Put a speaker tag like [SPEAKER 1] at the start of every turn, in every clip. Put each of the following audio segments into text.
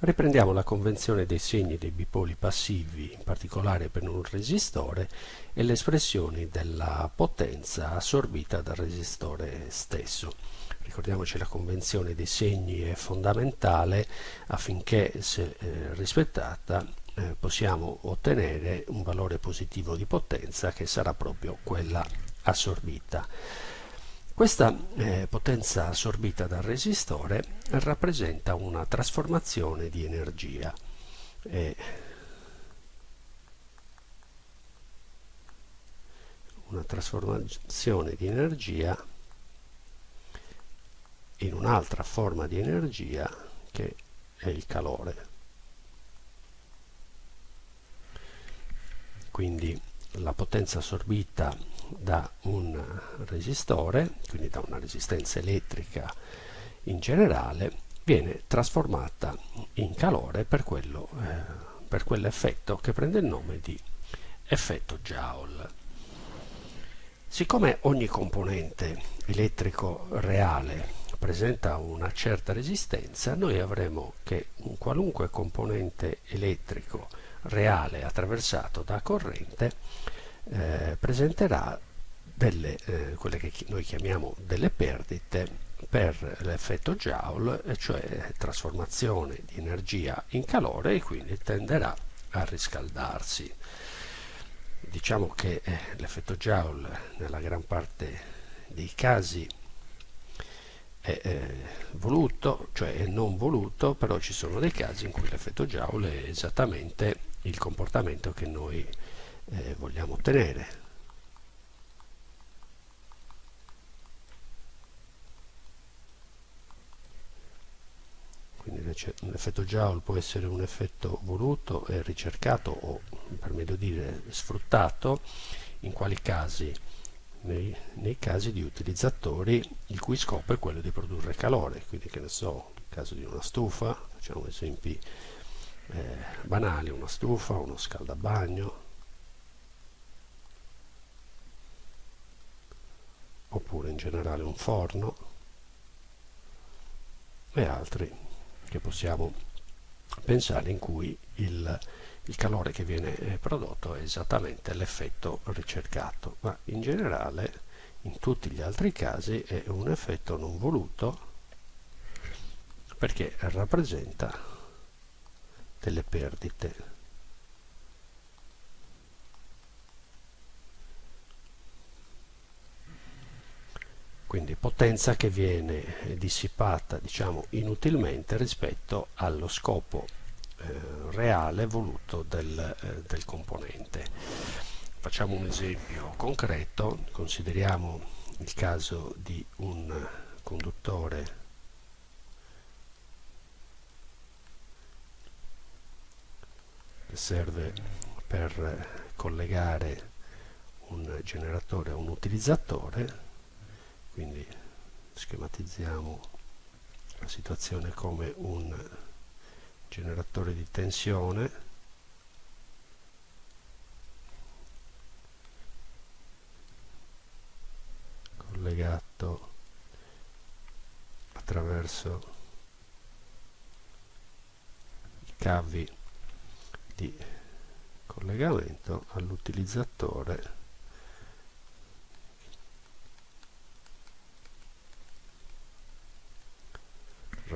[SPEAKER 1] Riprendiamo la convenzione dei segni dei bipoli passivi, in particolare per un resistore, e le espressioni della potenza assorbita dal resistore stesso. Ricordiamoci la convenzione dei segni è fondamentale affinché, se eh, rispettata, eh, possiamo ottenere un valore positivo di potenza che sarà proprio quella assorbita. Questa eh, potenza assorbita dal resistore rappresenta una trasformazione di energia. Eh, una trasformazione di energia in un'altra forma di energia che è il calore. Quindi la potenza assorbita da un resistore, quindi da una resistenza elettrica in generale, viene trasformata in calore per, eh, quell'effetto che prende il nome di effetto Joule. Siccome ogni componente elettrico reale presenta una certa resistenza, noi avremo che un qualunque componente elettrico reale attraversato da corrente eh, presenterà delle, eh, quelle che noi chiamiamo delle perdite per l'effetto Joule, cioè trasformazione di energia in calore e quindi tenderà a riscaldarsi. Diciamo che eh, l'effetto Joule nella gran parte dei casi è eh, voluto, cioè è non voluto, però ci sono dei casi in cui l'effetto Joule è esattamente il comportamento che noi eh, vogliamo ottenere. Quindi l'effetto Joule può essere un effetto voluto e ricercato o per meglio dire sfruttato in quali casi nei, nei, casi di utilizzatori il cui scopo è quello di produrre calore quindi che ne so, nel caso di una stufa facciamo esempi eh, banali, una stufa, uno scaldabagno oppure in generale un forno e altri che possiamo pensare in cui il, il calore che viene eh, prodotto è esattamente l'effetto ricercato. Ma in generale in tutti gli altri casi è un effetto non voluto perché rappresenta delle perdite quindi potenza che viene dissipata diciamo inutilmente rispetto allo scopo eh, reale voluto del, eh, del componente. Facciamo un esempio concreto. Consideriamo il caso di un conduttore che serve per collegare un generatore a un utilizzatore quindi schematizziamo la situazione come un generatore di tensione. Collegato attraverso i cavi di collegamento all'utilizzatore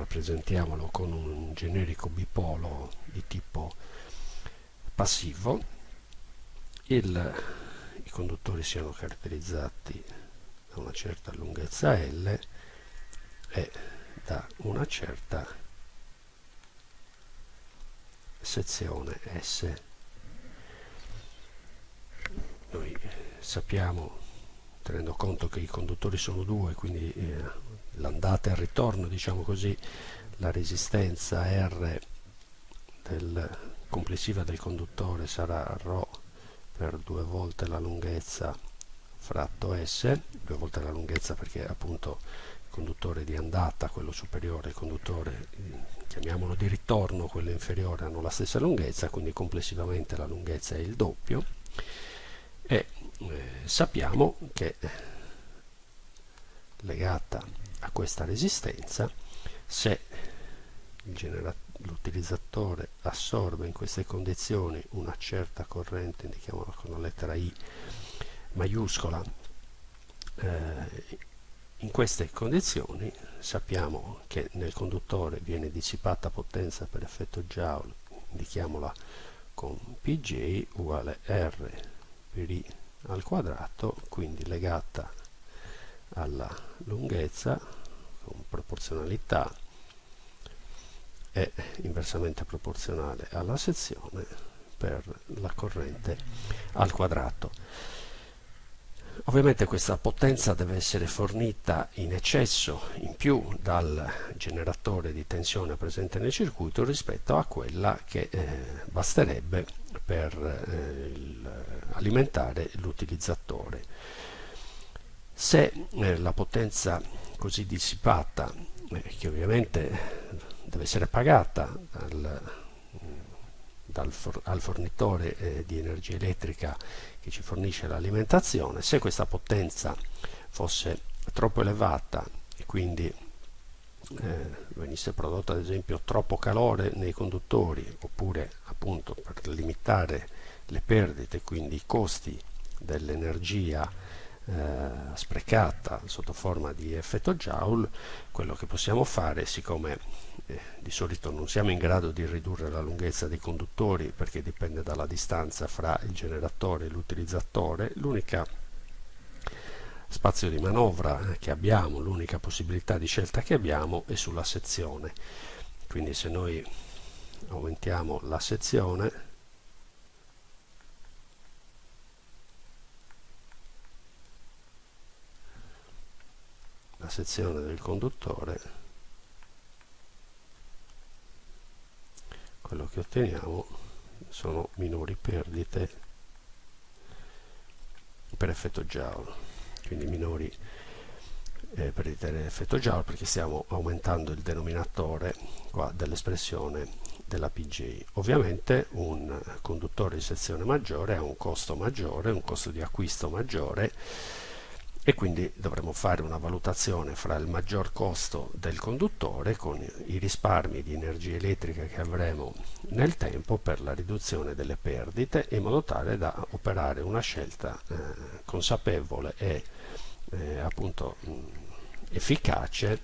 [SPEAKER 1] rappresentiamolo con un generico bipolo di tipo passivo il, i conduttori siano caratterizzati da una certa lunghezza L e da una certa sezione S. Noi sappiamo tenendo conto che i conduttori sono due quindi eh, l'andata e il ritorno, diciamo così, la resistenza R del, complessiva del conduttore sarà ρ per due volte la lunghezza fratto S, due volte la lunghezza perché appunto il conduttore di andata, quello superiore, il conduttore chiamiamolo di ritorno, quello inferiore hanno la stessa lunghezza, quindi complessivamente la lunghezza è il doppio. E eh, sappiamo che legata a questa resistenza se l'utilizzatore assorbe in queste condizioni una certa corrente, indichiamola con la lettera I maiuscola, eh, in queste condizioni sappiamo che nel conduttore viene dissipata potenza per effetto Joule, indichiamola con Pj uguale R per I al quadrato, quindi legata alla lunghezza con proporzionalità è inversamente proporzionale alla sezione per la corrente al quadrato. Ovviamente questa potenza deve essere fornita in eccesso, in più, dal generatore di tensione presente nel circuito rispetto a quella che eh, basterebbe per eh, alimentare l'utilizzatore. Se eh, la potenza così dissipata, eh, che ovviamente deve essere pagata dal, dal for, al fornitore eh, di energia elettrica che ci fornisce l'alimentazione, se questa potenza fosse troppo elevata e quindi eh, venisse prodotto ad esempio troppo calore nei conduttori oppure appunto per limitare le perdite, quindi i costi dell'energia eh, sprecata sotto forma di effetto Joule, quello che possiamo fare, siccome eh, di solito non siamo in grado di ridurre la lunghezza dei conduttori perché dipende dalla distanza fra il generatore e l'utilizzatore, l'unica spazio di manovra che abbiamo, l'unica possibilità di scelta che abbiamo è sulla sezione. Quindi se noi aumentiamo la sezione sezione del conduttore quello che otteniamo sono minori perdite per effetto Joule quindi minori eh, perdite per effetto Joule perché stiamo aumentando il denominatore dell'espressione della PGI ovviamente un conduttore di sezione maggiore ha un costo maggiore un costo di acquisto maggiore e quindi dovremo fare una valutazione fra il maggior costo del conduttore con i risparmi di energia elettrica che avremo nel tempo per la riduzione delle perdite in modo tale da operare una scelta eh, consapevole e eh, appunto mh, efficace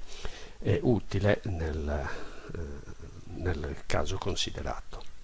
[SPEAKER 1] e utile nel, eh, nel caso considerato.